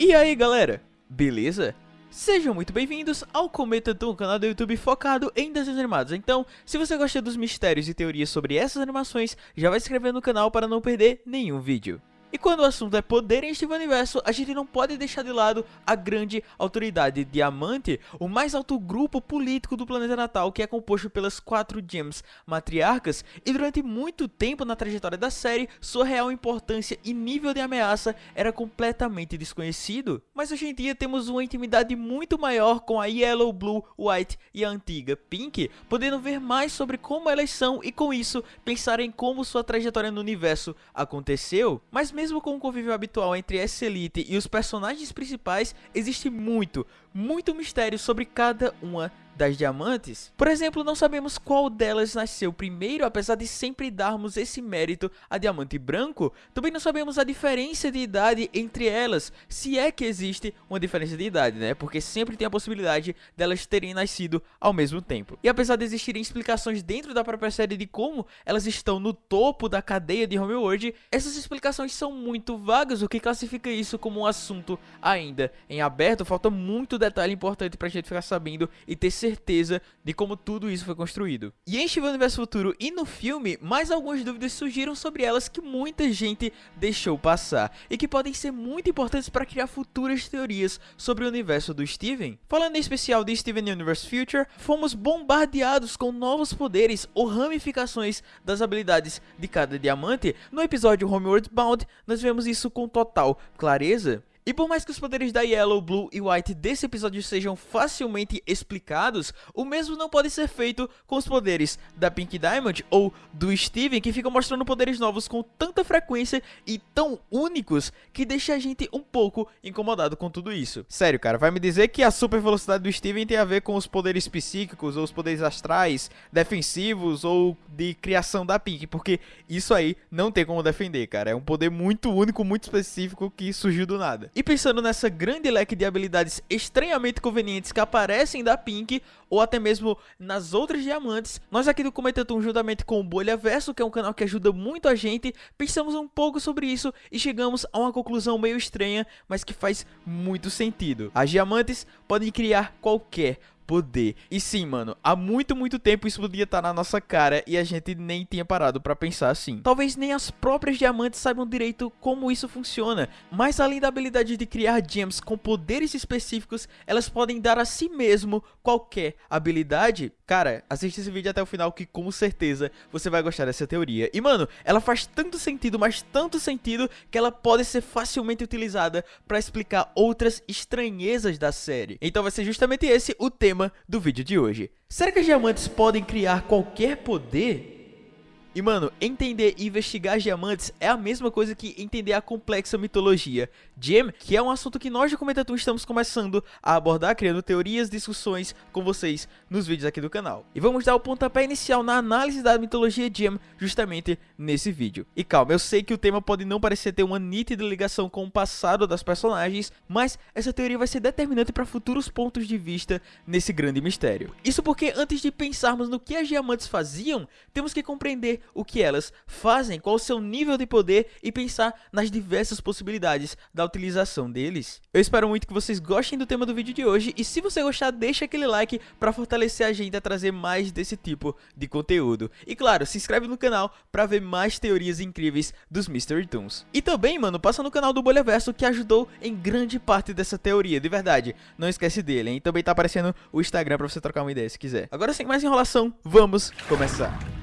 E aí galera, beleza? Sejam muito bem-vindos ao Cometa um canal do YouTube focado em desenhos animados. Então, se você gosta dos mistérios e teorias sobre essas animações, já vai se inscrever no canal para não perder nenhum vídeo. E quando o assunto é poder em Steven Universo, a gente não pode deixar de lado a grande autoridade Diamante, o mais alto grupo político do planeta natal, que é composto pelas quatro gems matriarcas, e durante muito tempo na trajetória da série, sua real importância e nível de ameaça era completamente desconhecido. Mas hoje em dia temos uma intimidade muito maior com a Yellow, Blue, White e a antiga Pink, podendo ver mais sobre como elas são e com isso pensar em como sua trajetória no universo aconteceu. Mas mesmo com o convívio habitual entre essa elite e os personagens principais, existe muito, muito mistério sobre cada uma das diamantes. Por exemplo, não sabemos qual delas nasceu primeiro, apesar de sempre darmos esse mérito a diamante branco. Também não sabemos a diferença de idade entre elas, se é que existe uma diferença de idade, né? Porque sempre tem a possibilidade delas terem nascido ao mesmo tempo. E apesar de existirem explicações dentro da própria série de como elas estão no topo da cadeia de Homeworld, essas explicações são muito vagas, o que classifica isso como um assunto ainda em aberto. Falta muito detalhe importante pra gente ficar sabendo e ter certeza certeza de como tudo isso foi construído. E em Steven Universo Futuro e no filme, mais algumas dúvidas surgiram sobre elas que muita gente deixou passar e que podem ser muito importantes para criar futuras teorias sobre o universo do Steven. Falando em especial de Steven Universe Future, fomos bombardeados com novos poderes ou ramificações das habilidades de cada diamante. No episódio Homeworld Bound, nós vemos isso com total clareza. E por mais que os poderes da Yellow, Blue e White desse episódio sejam facilmente explicados, o mesmo não pode ser feito com os poderes da Pink Diamond ou do Steven, que ficam mostrando poderes novos com tanta frequência e tão únicos que deixa a gente um pouco incomodado com tudo isso. Sério, cara, vai me dizer que a super velocidade do Steven tem a ver com os poderes psíquicos ou os poderes astrais, defensivos ou de criação da Pink, porque isso aí não tem como defender, cara. É um poder muito único, muito específico que surgiu do nada. E pensando nessa grande leque de habilidades estranhamente convenientes que aparecem da Pink, ou até mesmo nas outras diamantes, nós aqui do Cometatum, juntamente com o Bolha Verso, que é um canal que ajuda muito a gente, pensamos um pouco sobre isso e chegamos a uma conclusão meio estranha, mas que faz muito sentido. As diamantes podem criar qualquer poder. E sim, mano, há muito, muito tempo isso podia estar na nossa cara e a gente nem tinha parado pra pensar assim. Talvez nem as próprias diamantes saibam direito como isso funciona, mas além da habilidade de criar gems com poderes específicos, elas podem dar a si mesmo qualquer habilidade. Cara, assiste esse vídeo até o final que com certeza você vai gostar dessa teoria. E mano, ela faz tanto sentido, mas tanto sentido que ela pode ser facilmente utilizada pra explicar outras estranhezas da série. Então vai ser justamente esse o tema tema do vídeo de hoje. Será que as diamantes podem criar qualquer poder? E mano, entender e investigar diamantes é a mesma coisa que entender a complexa mitologia Gem, que é um assunto que nós de Comentatum estamos começando a abordar, criando teorias, discussões com vocês nos vídeos aqui do canal. E vamos dar o pontapé inicial na análise da mitologia Gem justamente nesse vídeo. E calma, eu sei que o tema pode não parecer ter uma nítida ligação com o passado das personagens, mas essa teoria vai ser determinante para futuros pontos de vista nesse grande mistério. Isso porque antes de pensarmos no que as diamantes faziam, temos que compreender o que elas fazem, qual o seu nível de poder e pensar nas diversas possibilidades da utilização deles. Eu espero muito que vocês gostem do tema do vídeo de hoje e se você gostar, deixa aquele like para fortalecer a gente a trazer mais desse tipo de conteúdo. E claro, se inscreve no canal para ver mais teorias incríveis dos Mystery Toons. E também, mano, passa no canal do Bolha Verso que ajudou em grande parte dessa teoria, de verdade. Não esquece dele, hein? Também tá aparecendo o Instagram para você trocar uma ideia se quiser. Agora sem mais enrolação, vamos começar.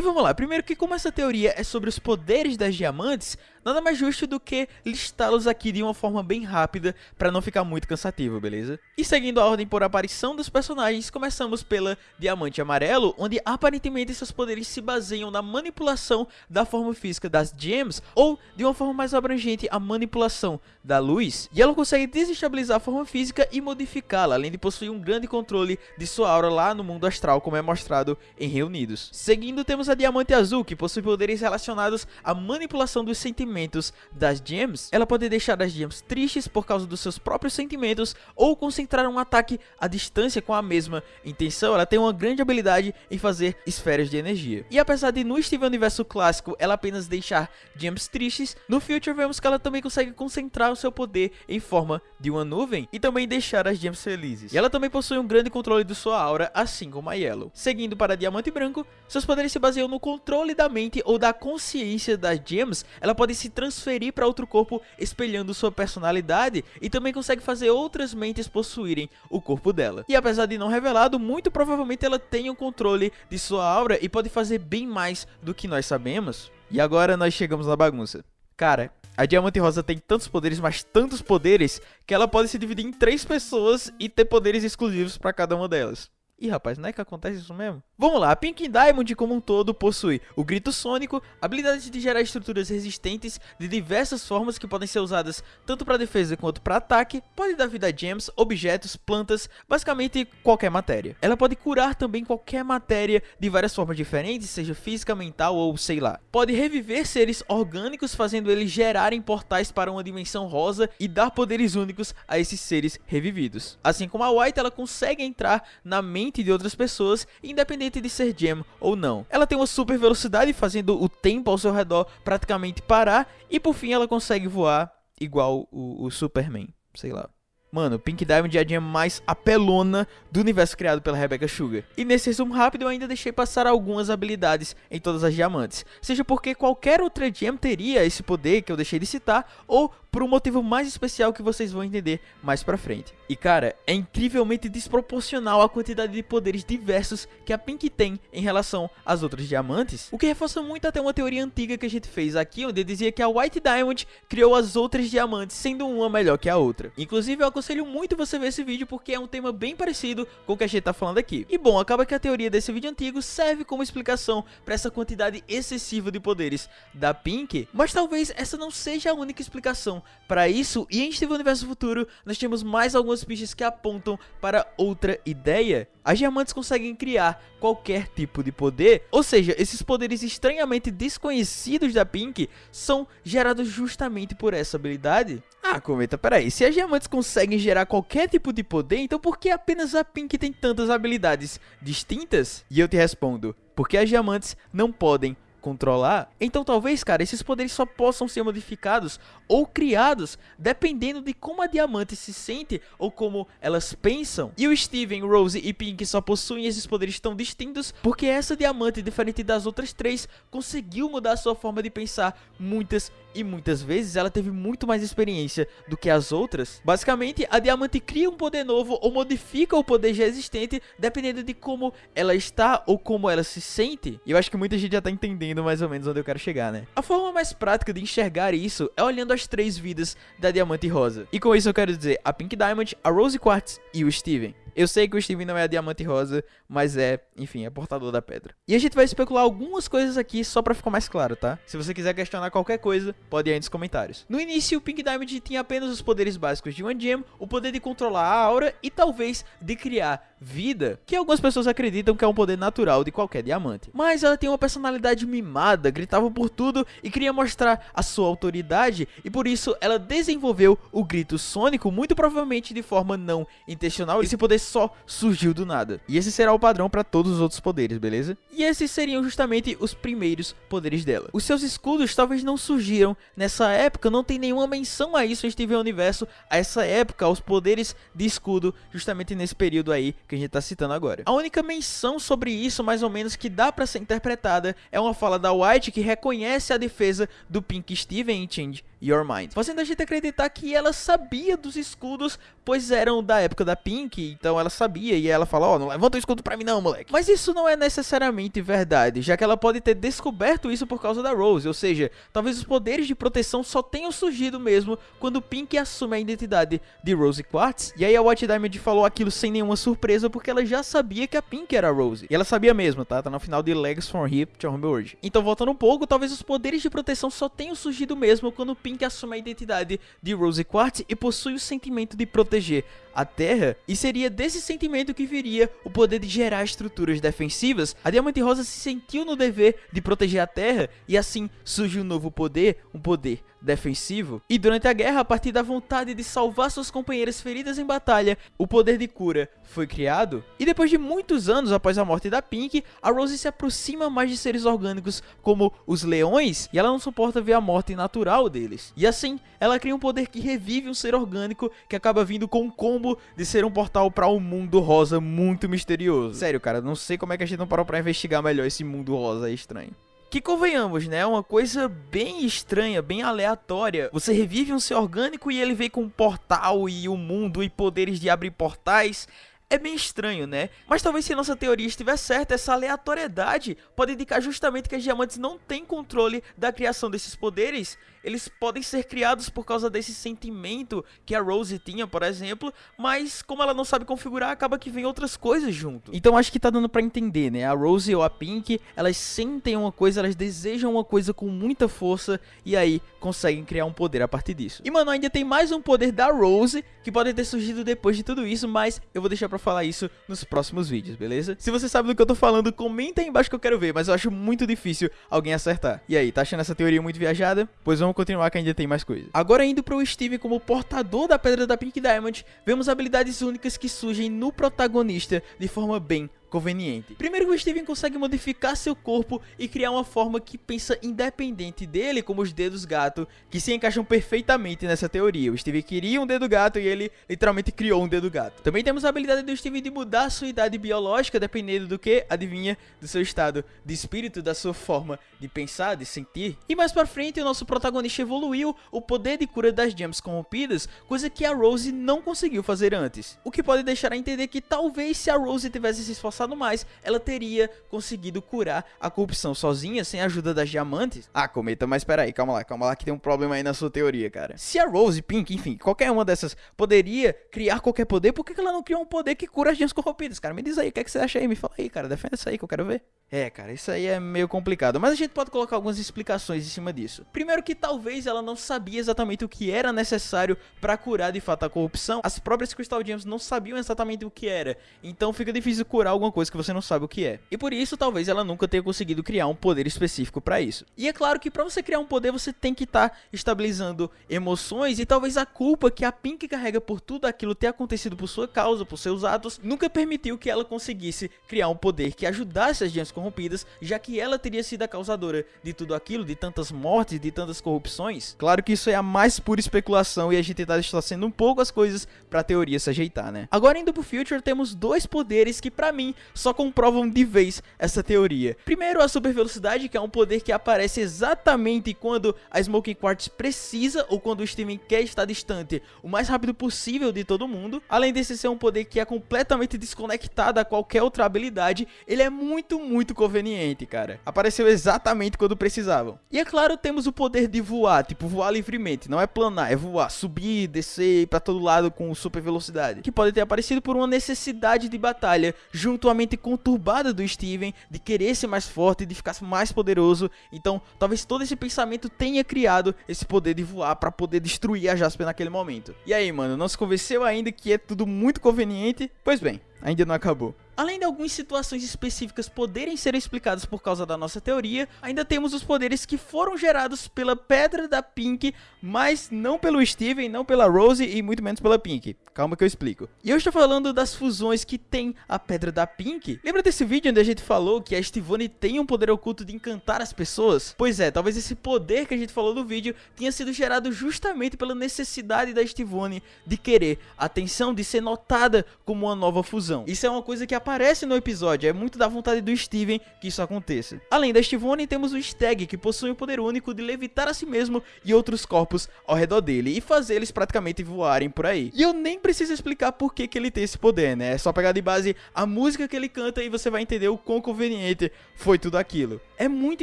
E vamos lá, primeiro que como essa teoria é sobre os poderes das diamantes, nada mais justo do que listá-los aqui de uma forma bem rápida para não ficar muito cansativo, beleza? E seguindo a ordem por aparição dos personagens, começamos pela Diamante Amarelo, onde aparentemente seus poderes se baseiam na manipulação da forma física das gems, ou de uma forma mais abrangente, a manipulação da luz. E ela consegue desestabilizar a forma física e modificá-la, além de possuir um grande controle de sua aura lá no mundo astral, como é mostrado em Reunidos. Seguindo, temos a Diamante Azul, que possui poderes relacionados à manipulação dos sentimentos das gems, ela pode deixar as gems tristes por causa dos seus próprios sentimentos ou concentrar um ataque à distância com a mesma intenção. Ela tem uma grande habilidade em fazer esferas de energia. E apesar de no Steven Universo clássico ela apenas deixar gems tristes, no Future vemos que ela também consegue concentrar o seu poder em forma de uma nuvem e também deixar as gems felizes. E ela também possui um grande controle de sua aura, assim como a Yellow. Seguindo para Diamante Branco, seus poderes se baseiam no controle da mente ou da consciência das gems, ela pode se transferir para outro corpo espelhando sua personalidade e também consegue fazer outras mentes possuírem o corpo dela. E apesar de não revelado, muito provavelmente ela tem o controle de sua aura e pode fazer bem mais do que nós sabemos. E agora nós chegamos na bagunça. Cara, a Diamante Rosa tem tantos poderes, mas tantos poderes, que ela pode se dividir em três pessoas e ter poderes exclusivos para cada uma delas. Ih, rapaz, não é que acontece isso mesmo? Vamos lá, a Pink Diamond como um todo possui o grito sônico, habilidade de gerar estruturas resistentes de diversas formas que podem ser usadas tanto para defesa quanto para ataque, pode dar vida a gems, objetos, plantas, basicamente qualquer matéria. Ela pode curar também qualquer matéria de várias formas diferentes, seja física, mental ou sei lá. Pode reviver seres orgânicos fazendo eles gerarem portais para uma dimensão rosa e dar poderes únicos a esses seres revividos. Assim como a White, ela consegue entrar na mente de outras pessoas, independente independente de ser gem ou não. Ela tem uma super velocidade, fazendo o tempo ao seu redor praticamente parar, e por fim ela consegue voar igual o, o Superman, sei lá. Mano, Pink Diamond é a gem mais apelona do universo criado pela Rebecca Sugar. E nesse resumo rápido eu ainda deixei passar algumas habilidades em todas as diamantes. Seja porque qualquer outra gem teria esse poder que eu deixei de citar, ou por um motivo mais especial que vocês vão entender mais pra frente. E cara, é incrivelmente desproporcional a quantidade de poderes diversos que a Pink tem em relação às outras diamantes, o que reforça muito até uma teoria antiga que a gente fez aqui, onde dizia que a White Diamond criou as outras diamantes, sendo uma melhor que a outra. Inclusive eu aconselho muito você ver esse vídeo porque é um tema bem parecido com o que a gente tá falando aqui. E bom, acaba que a teoria desse vídeo antigo serve como explicação para essa quantidade excessiva de poderes da Pink, mas talvez essa não seja a única explicação para isso, e em Steven Universo Futuro, nós temos mais algumas pistas que apontam para outra ideia. As diamantes conseguem criar qualquer tipo de poder, ou seja, esses poderes estranhamente desconhecidos da Pink são gerados justamente por essa habilidade. Ah, comenta, peraí, se as diamantes conseguem gerar qualquer tipo de poder, então por que apenas a Pink tem tantas habilidades distintas? E eu te respondo, porque as diamantes não podem controlar, então talvez, cara, esses poderes só possam ser modificados ou criados dependendo de como a Diamante se sente ou como elas pensam. E o Steven, Rose e Pink só possuem esses poderes tão distintos porque essa Diamante, diferente das outras três, conseguiu mudar sua forma de pensar muitas e muitas vezes ela teve muito mais experiência do que as outras. Basicamente, a Diamante cria um poder novo ou modifica o poder já existente dependendo de como ela está ou como ela se sente. E eu acho que muita gente já tá entendendo mais ou menos onde eu quero chegar, né? A forma mais prática de enxergar isso é olhando as três vidas da Diamante Rosa. E com isso eu quero dizer a Pink Diamond, a Rose Quartz e o Steven. Eu sei que o Steven não é diamante rosa, mas é, enfim, é portador da pedra. E a gente vai especular algumas coisas aqui só pra ficar mais claro, tá? Se você quiser questionar qualquer coisa, pode ir aí nos comentários. No início, o Pink Diamond tinha apenas os poderes básicos de uma gem, o poder de controlar a aura e talvez de criar vida, que algumas pessoas acreditam que é um poder natural de qualquer diamante. Mas ela tem uma personalidade mimada, gritava por tudo e queria mostrar a sua autoridade, e por isso ela desenvolveu o grito sônico, muito provavelmente de forma não intencional. Esse poder só surgiu do nada. E esse será o padrão para todos os outros poderes, beleza? E esses seriam justamente os primeiros poderes dela. Os seus escudos talvez não surgiram nessa época, não tem nenhuma menção a isso em Steven Universo, a essa época, aos poderes de escudo, justamente nesse período aí que a gente tá citando agora. A única menção sobre isso, mais ou menos, que dá para ser interpretada é uma fala da White que reconhece a defesa do Pink Steven em Change Your Mind, fazendo a gente acreditar que ela sabia dos escudos, pois eram da época da Pink, então ela sabia e ela fala, ó, oh, não levanta o escudo pra mim não, moleque. Mas isso não é necessariamente verdade, já que ela pode ter descoberto isso por causa da Rose, ou seja, talvez os poderes de proteção só tenham surgido mesmo quando Pink assume a identidade de Rose Quartz, e aí a White Diamond falou aquilo sem nenhuma surpresa, porque ela já sabia que a Pink era a Rose, e ela sabia mesmo, tá? Tá no final de Legs from Hip to Homeworld. Então voltando um pouco, talvez os poderes de proteção só tenham surgido mesmo quando Pink assume a identidade de Rose Quartz e possui o sentimento de proteger a Terra, e seria desse sentimento que viria o poder de gerar estruturas defensivas, a Diamante Rosa se sentiu no dever de proteger a Terra e assim surge um novo poder, um poder defensivo. E durante a guerra, a partir da vontade de salvar suas companheiras feridas em batalha, o poder de cura foi criado. E depois de muitos anos após a morte da Pink, a Rose se aproxima mais de seres orgânicos como os leões e ela não suporta ver a morte natural deles. E assim, ela cria um poder que revive um ser orgânico que acaba vindo com um combo de ser um portal para um mundo rosa muito misterioso. Sério, cara, não sei como é que a gente não parou para investigar melhor esse mundo rosa estranho. Que convenhamos, né? É uma coisa bem estranha, bem aleatória. Você revive um ser orgânico e ele vem com um portal e o um mundo e poderes de abrir portais. É bem estranho, né? Mas talvez se nossa teoria estiver certa, essa aleatoriedade pode indicar justamente que as diamantes não têm controle da criação desses poderes eles podem ser criados por causa desse sentimento que a Rose tinha, por exemplo, mas como ela não sabe configurar, acaba que vem outras coisas junto. Então acho que tá dando pra entender, né? A Rose ou a Pink, elas sentem uma coisa, elas desejam uma coisa com muita força e aí conseguem criar um poder a partir disso. E mano, ainda tem mais um poder da Rose que pode ter surgido depois de tudo isso, mas eu vou deixar pra falar isso nos próximos vídeos, beleza? Se você sabe do que eu tô falando, comenta aí embaixo que eu quero ver, mas eu acho muito difícil alguém acertar. E aí, tá achando essa teoria muito viajada? Pois vamos vamos continuar que ainda tem mais coisa. Agora indo para o Steve como portador da Pedra da Pink Diamond, vemos habilidades únicas que surgem no protagonista de forma bem conveniente. Primeiro que o Steven consegue modificar seu corpo e criar uma forma que pensa independente dele, como os dedos gato, que se encaixam perfeitamente nessa teoria. O Steven queria um dedo gato e ele literalmente criou um dedo gato. Também temos a habilidade do Steven de mudar sua idade biológica dependendo do que, adivinha, do seu estado de espírito, da sua forma de pensar, de sentir. E mais pra frente o nosso protagonista evoluiu o poder de cura das gems corrompidas, coisa que a Rose não conseguiu fazer antes. O que pode deixar a entender que talvez se a Rose tivesse se esforçado avançado mais, ela teria conseguido curar a corrupção sozinha, sem a ajuda das diamantes. Ah, Cometa, mas peraí, calma lá, calma lá, que tem um problema aí na sua teoria, cara. Se a Rose, Pink, enfim, qualquer uma dessas poderia criar qualquer poder, por que ela não criou um poder que cura as gemas corrompidas, cara? Me diz aí, o que, é que você acha aí? Me fala aí, cara, defenda isso aí que eu quero ver. É, cara, isso aí é meio complicado, mas a gente pode colocar algumas explicações em cima disso. Primeiro que talvez ela não sabia exatamente o que era necessário para curar de fato a corrupção. As próprias Crystal Gems não sabiam exatamente o que era, então fica difícil curar alguma coisa que você não sabe o que é. E por isso talvez ela nunca tenha conseguido criar um poder específico para isso. E é claro que para você criar um poder você tem que estar tá estabilizando emoções e talvez a culpa que a Pink carrega por tudo aquilo ter acontecido por sua causa, por seus atos, nunca permitiu que ela conseguisse criar um poder que ajudasse as Gems corrompidas, já que ela teria sido a causadora de tudo aquilo, de tantas mortes, de tantas corrupções. Claro que isso é a mais pura especulação e a gente está distorcendo um pouco as coisas para a teoria se ajeitar, né? Agora indo pro Future, temos dois poderes que para mim só comprovam de vez essa teoria. Primeiro, a super velocidade, que é um poder que aparece exatamente quando a Smoking Quartz precisa ou quando o Steven quer estar distante o mais rápido possível de todo mundo. Além desse ser um poder que é completamente desconectado a qualquer outra habilidade, ele é muito, muito muito conveniente, cara. Apareceu exatamente quando precisavam. E é claro, temos o poder de voar, tipo voar livremente, não é planar, é voar, subir, descer para todo lado com super velocidade, que pode ter aparecido por uma necessidade de batalha, junto à mente conturbada do Steven de querer ser mais forte, de ficar mais poderoso. Então, talvez todo esse pensamento tenha criado esse poder de voar para poder destruir a Jasper naquele momento. E aí, mano, não se convenceu ainda que é tudo muito conveniente? Pois bem, ainda não acabou. Além de algumas situações específicas poderem ser explicadas por causa da nossa teoria, ainda temos os poderes que foram gerados pela Pedra da Pink, mas não pelo Steven, não pela Rose e muito menos pela Pink. Calma que eu explico. E eu estou falando das fusões que tem a Pedra da Pink. Lembra desse vídeo onde a gente falou que a Estivone tem um poder oculto de encantar as pessoas? Pois é, talvez esse poder que a gente falou no vídeo tenha sido gerado justamente pela necessidade da Estivone de querer atenção, de ser notada como uma nova fusão. Isso é uma coisa que aparece aparece no episódio, é muito da vontade do Steven que isso aconteça. Além da Stivone, temos o Stag, que possui o poder único de levitar a si mesmo e outros corpos ao redor dele, e fazer eles praticamente voarem por aí. E eu nem preciso explicar por que, que ele tem esse poder, né? É só pegar de base a música que ele canta e você vai entender o quão conveniente foi tudo aquilo. É muito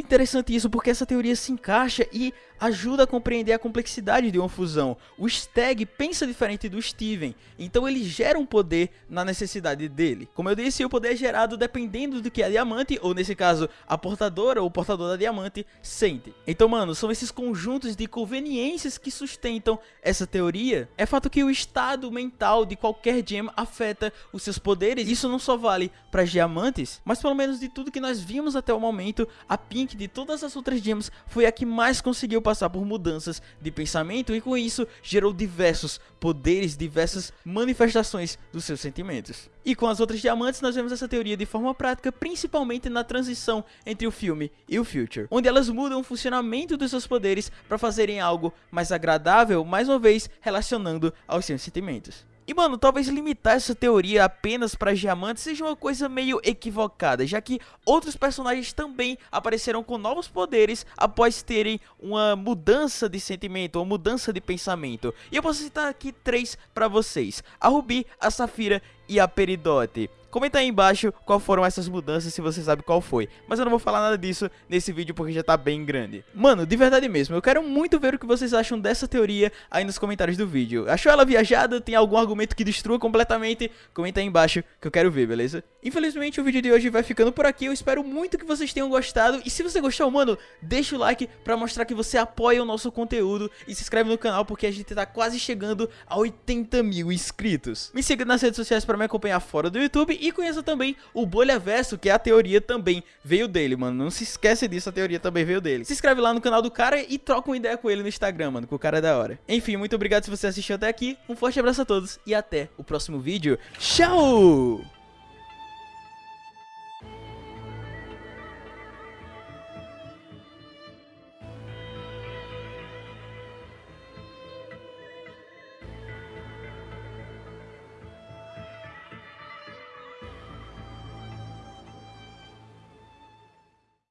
interessante isso porque essa teoria se encaixa e ajuda a compreender a complexidade de uma fusão. O Stag pensa diferente do Steven, então ele gera um poder na necessidade dele. Como eu disse, o poder é gerado dependendo do que a diamante, ou nesse caso, a portadora ou o portador da diamante, sente. Então, mano, são esses conjuntos de conveniências que sustentam essa teoria. É fato que o estado mental de qualquer gem afeta os seus poderes. Isso não só vale para diamantes, mas pelo menos de tudo que nós vimos até o momento, a Pink de todas as outras gems foi a que mais conseguiu passar por mudanças de pensamento e com isso gerou diversos poderes, diversas manifestações dos seus sentimentos. E com as outras diamantes nós vemos essa teoria de forma prática, principalmente na transição entre o filme e o Future, onde elas mudam o funcionamento dos seus poderes para fazerem algo mais agradável, mais uma vez relacionando aos seus sentimentos. E mano, talvez limitar essa teoria apenas para diamantes seja uma coisa meio equivocada, já que outros personagens também apareceram com novos poderes após terem uma mudança de sentimento, uma mudança de pensamento. E eu posso citar aqui três para vocês: a Ruby, a Safira e a Peridote. Comenta aí embaixo qual foram essas mudanças, se você sabe qual foi. Mas eu não vou falar nada disso nesse vídeo porque já tá bem grande. Mano, de verdade mesmo, eu quero muito ver o que vocês acham dessa teoria aí nos comentários do vídeo. Achou ela viajada? Tem algum argumento que destrua completamente? Comenta aí embaixo que eu quero ver, beleza? Infelizmente o vídeo de hoje vai ficando por aqui, eu espero muito que vocês tenham gostado. E se você gostou, mano, deixa o like pra mostrar que você apoia o nosso conteúdo. E se inscreve no canal porque a gente tá quase chegando a 80 mil inscritos. Me siga nas redes sociais pra me acompanhar fora do YouTube e conheça também o Bolha Verso, que é a teoria também veio dele, mano. Não se esquece disso, a teoria também veio dele. Se inscreve lá no canal do cara e troca uma ideia com ele no Instagram, mano, que o cara é da hora. Enfim, muito obrigado se você assistiu até aqui. Um forte abraço a todos e até o próximo vídeo. Tchau!